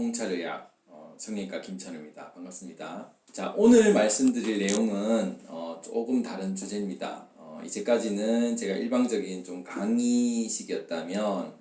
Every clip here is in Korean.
통찰의학 어, 성형외과 김찬우입니다. 반갑습니다. 자 오늘 말씀드릴 내용은 어, 조금 다른 주제입니다. 어, 이제까지는 제가 일방적인 좀 강의식이었다면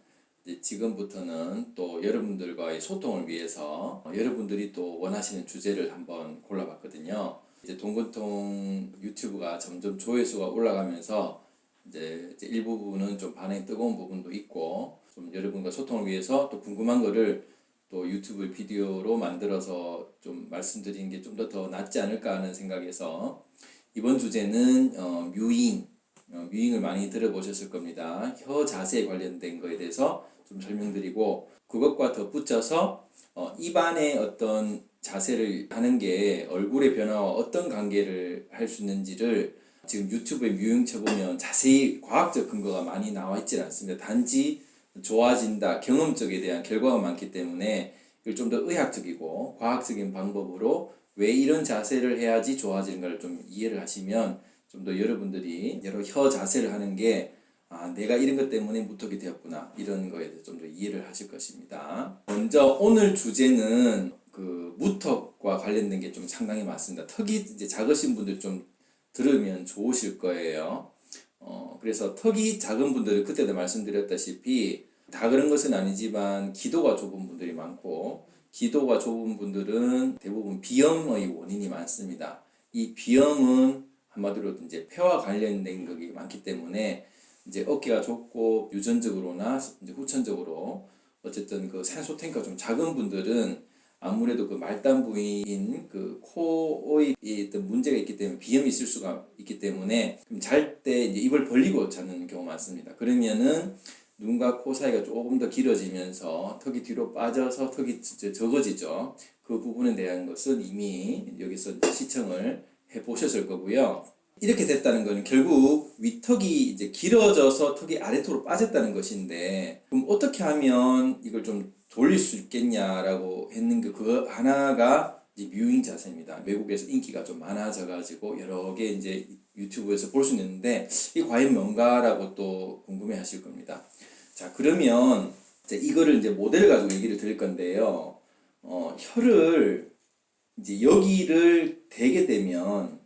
지금부터는 또 여러분들과의 소통을 위해서 어, 여러분들이 또 원하시는 주제를 한번 골라봤거든요. 이제 동근통 유튜브가 점점 조회수가 올라가면서 이제 일부분은 좀 반응이 뜨거운 부분도 있고 좀 여러분과 소통을 위해서 또 궁금한 거를 또 유튜브 비디오로 만들어서 좀 말씀드리는 게 좀 더 더 낫지 않을까 하는 생각에서 이번 주제는 어, 뮤잉 어, 뮤잉을 많이 들어보셨을 겁니다. 혀 자세에 관련된 거에 대해서 좀 설명드리고 그것과 덧붙여서 어, 입안의 어떤 자세를 하는 게 얼굴의 변화와 어떤 관계를 할 수 있는지를 지금 유튜브에 뮤잉 쳐보면 자세히 과학적 근거가 많이 나와 있지 않습니다. 단지 좋아진다 경험적에 대한 결과가 많기 때문에 이걸 좀 더 의학적이고 과학적인 방법으로 왜 이런 자세를 해야지 좋아지는가를 좀 이해를 하시면 좀 더 여러분들이 여러 혀 자세를 하는 게 아, 내가 이런 것 때문에 무턱이 되었구나 이런 거에 대해서 좀 더 이해를 하실 것입니다. 먼저 오늘 주제는 그 무턱과 관련된 게 좀 상당히 많습니다. 턱이 이제 작으신 분들 좀 들으면 좋으실 거예요. 어, 그래서 턱이 작은 분들은 그때도 말씀드렸다시피 다 그런 것은 아니지만 기도가 좁은 분들이 많고 기도가 좁은 분들은 대부분 비염의 원인이 많습니다. 이 비염은 한마디로 이제 폐와 관련된 것이 많기 때문에 이제 어깨가 좁고 유전적으로나 이제 후천적으로 어쨌든 그 산소 탱크가 좀 작은 분들은 아무래도 그 말단 부위인 그 코의 어떤 문제가 있기 때문에 비염이 있을 수가 있기 때문에 잘 때 입을 벌리고 자는 경우가 많습니다. 그러면은 눈과 코 사이가 조금 더 길어지면서 턱이 뒤로 빠져서 턱이 적어지죠. 그 부분에 대한 것은 이미 여기서 시청을 해 보셨을 거고요. 이렇게 됐다는 것은 결국 위턱이 이제 길어져서 턱이 아래쪽으로 빠졌다는 것인데 그럼 어떻게 하면 이걸 좀 돌릴 수 있겠냐라고 했는 게 그거 하나가 이제 뮤잉 자세입니다. 외국에서 인기가 좀 많아져 가지고 여러 개 이제 유튜브에서 볼 수 있는데 이 과연 뭔가라고 또 궁금해 하실 겁니다. 자 그러면 이제 이거를 이제 모델을 가지고 얘기를 드릴 건데요. 어, 혀를 이제 여기를 대게 되면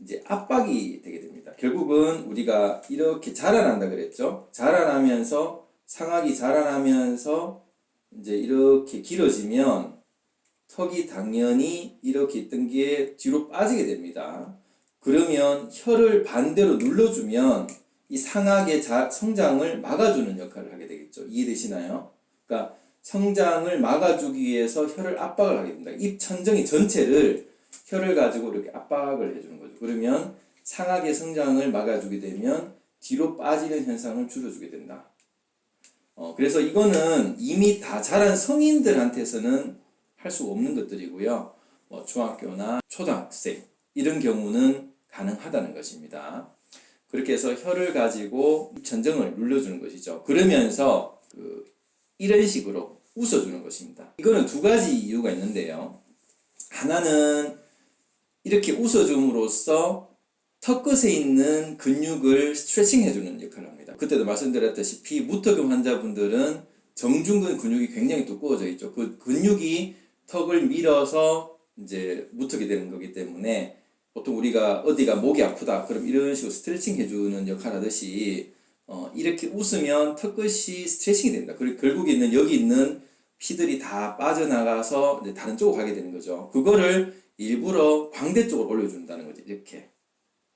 이제 압박이 되게 됩니다. 결국은 우리가 이렇게 자라난다 그랬죠. 자라나면서 상악이 자라나면서 이제 이렇게 길어지면 턱이 당연히 이렇게 있던 게 뒤로 빠지게 됩니다. 그러면 혀를 반대로 눌러주면 이 상악의 자, 성장을 막아주는 역할을 하게 되겠죠. 이해되시나요? 그러니까 성장을 막아주기 위해서 혀를 압박을 하게 됩니다. 입 천정이 전체를 혀를 가지고 이렇게 압박을 해주는 거죠. 그러면 상악의 성장을 막아주게 되면 뒤로 빠지는 현상을 줄여주게 된다. 어, 그래서 이거는 이미 다 자란 성인들한테서는 할 수 없는 것들이고요. 뭐 중학교나 초등학생 이런 경우는 가능하다는 것입니다. 그렇게 해서 혀를 가지고 입천정을 눌러주는 것이죠. 그러면서 그 이런 식으로 웃어주는 것입니다. 이거는 두 가지 이유가 있는데요. 하나는 이렇게 웃어줌으로써 턱 끝에 있는 근육을 스트레칭 해주는 역할을 합니다. 그때도 말씀드렸다시피 무턱음 환자분들은 정중근 근육이 굉장히 두꺼워져 있죠. 그 근육이 턱을 밀어서 이제 무턱이 되는 거기 때문에 보통 우리가 어디가 목이 아프다 그럼 이런 식으로 스트레칭 해주는 역할 하듯이 어, 이렇게 웃으면 턱 끝이 스트레칭이 됩니다. 그리고 결국에 있는 여기 있는 피들이 다 빠져나가서 다른 쪽으로 가게 되는 거죠. 그거를 일부러 광대 쪽으로 올려준다는 거죠. 이렇게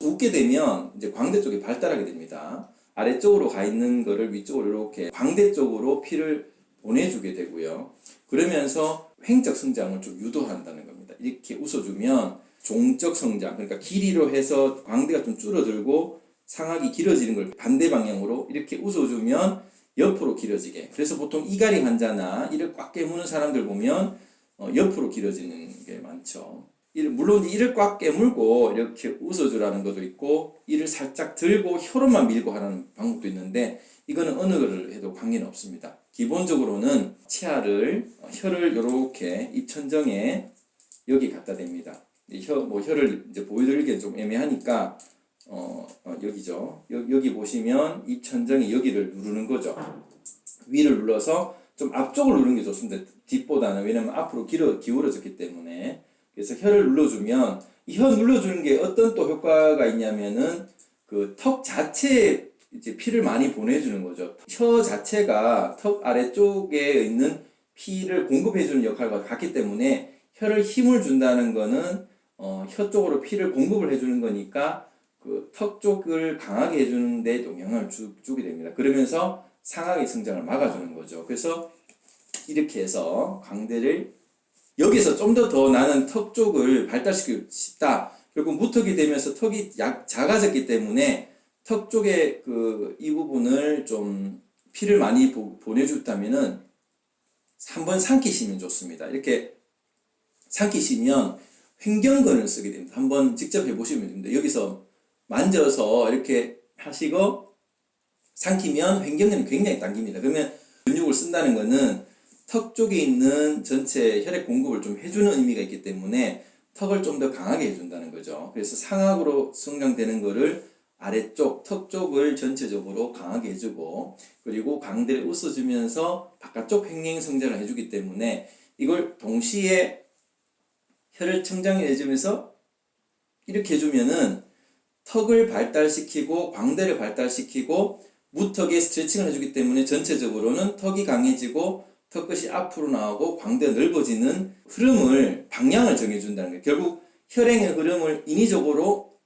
웃게 되면 이제 광대 쪽이 발달하게 됩니다. 아래쪽으로 가 있는 거를 위쪽으로 이렇게 광대 쪽으로 피를 보내주게 되고요. 그러면서 횡적 성장을 좀 유도한다는 겁니다. 이렇게 웃어주면 종적 성장, 그러니까 길이로 해서 광대가 좀 줄어들고 상악이 길어지는 걸 반대 방향으로 이렇게 웃어주면 옆으로 길어지게. 그래서 보통 이가리 환자나 이를 꽉 깨무는 사람들 보면 어, 옆으로 길어지는 게 많죠. 물론 이를 꽉 깨물고 이렇게 웃어주라는 것도 있고 이를 살짝 들고 혀로만 밀고 하는 방법도 있는데 이거는 어느 거를 해도 관계는 없습니다. 기본적으로는 치아를 어, 혀를 이렇게 입천정에 여기 갖다 댑니다. 혀, 뭐 혀를 이제 보여드리기엔 좀 애매하니까 어, 어, 여기죠. 여, 여기 보시면 입천정이 여기를 누르는 거죠. 위를 눌러서 좀 앞쪽을 누르는 게 좋습니다. 뒷보다는 왜냐면 앞으로 기울어, 기울어졌기 때문에 그래서 혀를 눌러주면 이 혀 눌러주는 게 어떤 또 효과가 있냐면은 그 턱 자체에 이제 피를 많이 보내주는 거죠. 혀 자체가 턱 아래쪽에 있는 피를 공급해주는 역할과 같기 때문에 혀를 힘을 준다는 거는 어, 혀 쪽으로 피를 공급을 해주는 거니까 그 턱 쪽을 강하게 해주는 데 영향을 주, 주게 됩니다. 그러면서 상하의 성장을 막아주는 거죠. 그래서 이렇게 해서 광대를 여기서 좀 더 더 나는 턱 쪽을 발달시키고 싶다. 결국 무턱이 되면서 턱이 약 작아졌기 때문에 턱 쪽에 그 이 부분을 좀 피를 많이 보, 보내줬다면은 한번 삼키시면 좋습니다. 이렇게 삼키시면 횡경근을 쓰게 됩니다. 한번 직접 해보시면 됩니다. 여기서 만져서 이렇게 하시고 삼키면 횡경근이 굉장히 당깁니다. 그러면 근육을 쓴다는 것은 턱 쪽에 있는 전체 혈액 공급을 좀 해주는 의미가 있기 때문에 턱을 좀 더 강하게 해준다는 거죠. 그래서 상악으로 성장되는 거를 아래쪽, 턱 쪽을 전체적으로 강하게 해주고 그리고 광대를 웃어주면서 바깥쪽 횡행 성장을 해주기 때문에 이걸 동시에 혀를 청장해주면서 이렇게 해주면은 턱을 발달시키고 광대를 발달시키고 무턱에 스트레칭을 해주기 때문에 전체적으로는 턱이 강해지고 턱끝이 앞으로 나오고 광대가 넓어지는 흐름을 방향을 정해준다는 거예요. 결국 혈행의 흐름을 인위적으로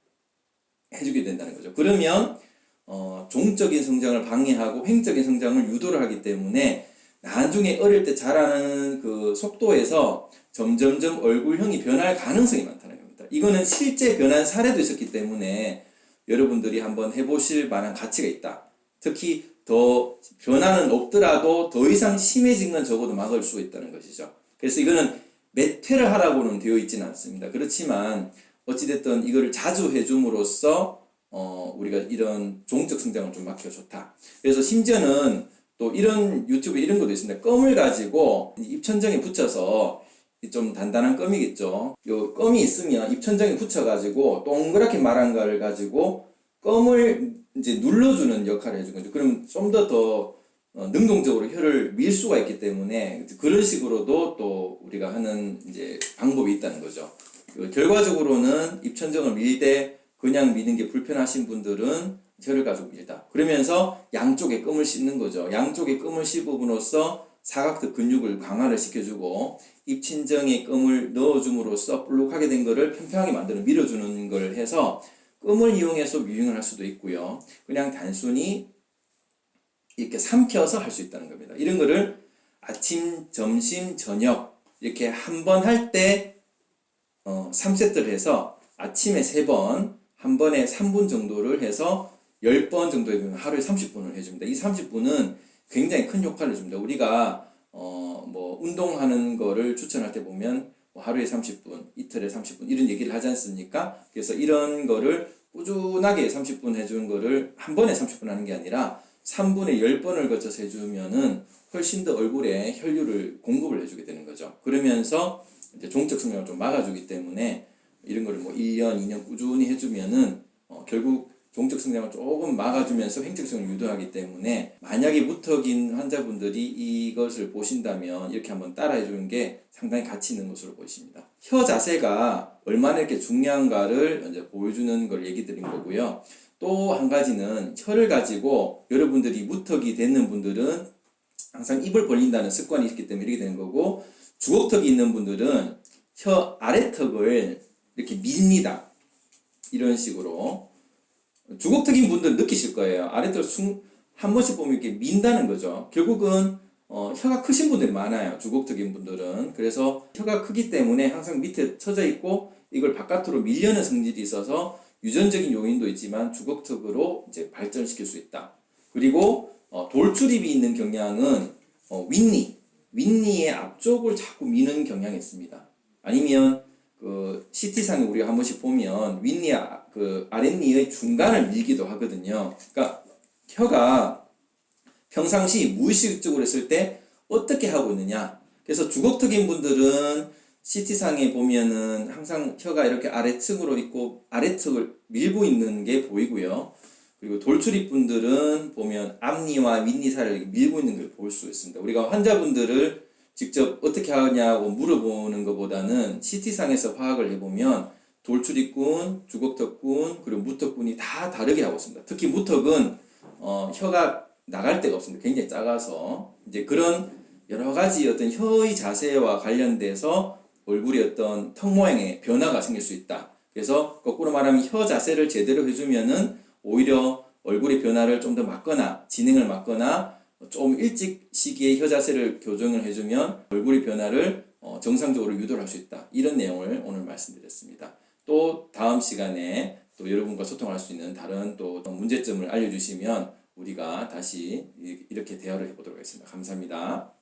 해주게 된다는 거죠. 그러면 어, 종적인 성장을 방해하고 횡적인 성장을 유도를 하기 때문에 나중에 어릴 때 자라는 그 속도에서 점점점 얼굴형이 변할 가능성이 많다는 겁니다. 이거는 실제 변한 사례도 있었기 때문에 여러분들이 한번 해보실 만한 가치가 있다. 특히 더 변화는 없더라도 더 이상 심해진 건 적어도 막을 수 있다는 것이죠. 그래서 이거는 몇 회를 하라고는 되어 있지는 않습니다. 그렇지만 어찌됐든 이거를 자주 해줌으로써 어, 우리가 이런 종적 성장을 좀 막혀 좋다. 그래서 심지어는 또 이런 유튜브에 이런 것도 있습니다. 껌을 가지고 입천장에 붙여서 좀 단단한 껌이겠죠. 요 껌이 있으면 입천장에 붙여가지고 동그랗게 말한 거를 가지고 껌을 이제 눌러주는 역할을 해주는 거죠. 그럼 좀 더더 어, 능동적으로 혀를 밀 수가 있기 때문에 그런 식으로도 또 우리가 하는 이제 방법이 있다는 거죠. 그 결과적으로는 입천정을 밀 때 그냥 미는 게 불편하신 분들은 혀를 가지고 밀다. 그러면서 양쪽에 끔을 씹는 거죠. 양쪽에 끔을 씹음으로써 사각턱 근육을 강화를 시켜주고 입친정에 끔을 넣어줌으로써 볼록하게 된 거를 평평하게 만드는 밀어주는 걸 해서 끔을 이용해서 미용을 할 수도 있고요. 그냥 단순히 이렇게 삼켜서 할 수 있다는 겁니다. 이런 거를 아침, 점심, 저녁 이렇게 한 번 할때 어, 3세트를 해서 아침에 3번, 한 번에 3분 정도를 해서 10번 정도 해보면 하루에 30분을 해줍니다. 이 30분은 굉장히 큰 효과를 줍니다. 우리가 어, 뭐 운동하는 거를 추천할 때 보면 뭐 하루에 30분, 이틀에 30분 이런 얘기를 하지 않습니까? 그래서 이런 거를 꾸준하게 30분 해주는 거를 한 번에 30분 하는 게 아니라 3분에 10번을 거쳐서 해주면은 훨씬 더 얼굴에 혈류를 공급을 해주게 되는 거죠. 그러면서 이제 종적 성장을 좀 막아주기 때문에 이런 거를 뭐 1년, 2년 꾸준히 해주면은 어, 결국 종적 성장을 조금 막아주면서 횡적성을 유도하기 때문에 만약에 무턱인 환자분들이 이것을 보신다면 이렇게 한번 따라해 주는 게 상당히 가치 있는 것으로 보입니다. 혀 자세가 얼마나 이렇게 중요한가를 이제 보여주는 걸 얘기 드린 거고요. 또 한 가지는 혀를 가지고 여러분들이 무턱이 되는 분들은 항상 입을 벌린다는 습관이 있기 때문에 이렇게 되는 거고 주걱턱이 있는 분들은 혀 아래턱을 이렇게 밉니다. 이런 식으로 주걱턱인 분들 느끼실 거예요. 아래턱 숨, 한 번씩 보면 이렇게 민다는 거죠. 결국은 어, 혀가 크신 분들이 많아요. 주걱턱인 분들은. 그래서 혀가 크기 때문에 항상 밑에 처져 있고 이걸 바깥으로 밀려는 성질이 있어서 유전적인 요인도 있지만 주걱턱으로 이제 발전시킬 수 있다. 그리고 어, 돌출입이 있는 경향은 어, 윗니, 윗니의 앞쪽을 자꾸 미는 경향이 있습니다. 아니면 그 CT상에 우리가 한 번씩 보면 윗니 아, 그 아랫니의 중간을 밀기도 하거든요. 그러니까 혀가 평상시 무의식적으로 했을 때 어떻게 하고 있느냐. 그래서 주걱턱인 분들은 CT상에 보면은 항상 혀가 이렇게 아래층으로 있고 아래측을 밀고 있는 게 보이고요. 그리고 돌출입 분들은 보면 앞니와 윗니 사이를 밀고 있는 걸 볼 수 있습니다. 우리가 환자분들을 직접 어떻게 하냐고 물어보는 것보다는 CT상에서 파악을 해보면 돌출입군, 주걱턱군, 그리고 무턱군이 다 다르게 하고 있습니다. 특히 무턱은 어, 혀가 나갈 데가 없습니다. 굉장히 작아서 이제 그런 여러 가지 어떤 혀의 자세와 관련돼서 얼굴의 어떤 턱 모양의 변화가 생길 수 있다. 그래서 거꾸로 말하면 혀 자세를 제대로 해주면은 오히려 얼굴의 변화를 좀 더 막거나 진행을 막거나 좀 일찍 시기에 혀 자세를 교정을 해주면 얼굴의 변화를 어, 정상적으로 유도할 수 있다. 이런 내용을 오늘 말씀드렸습니다. 또 다음 시간에 또 여러분과 소통할 수 있는 다른 또 문제점을 알려주시면 우리가 다시 이- 이렇게 대화를 해보도록 하겠습니다. 감사합니다.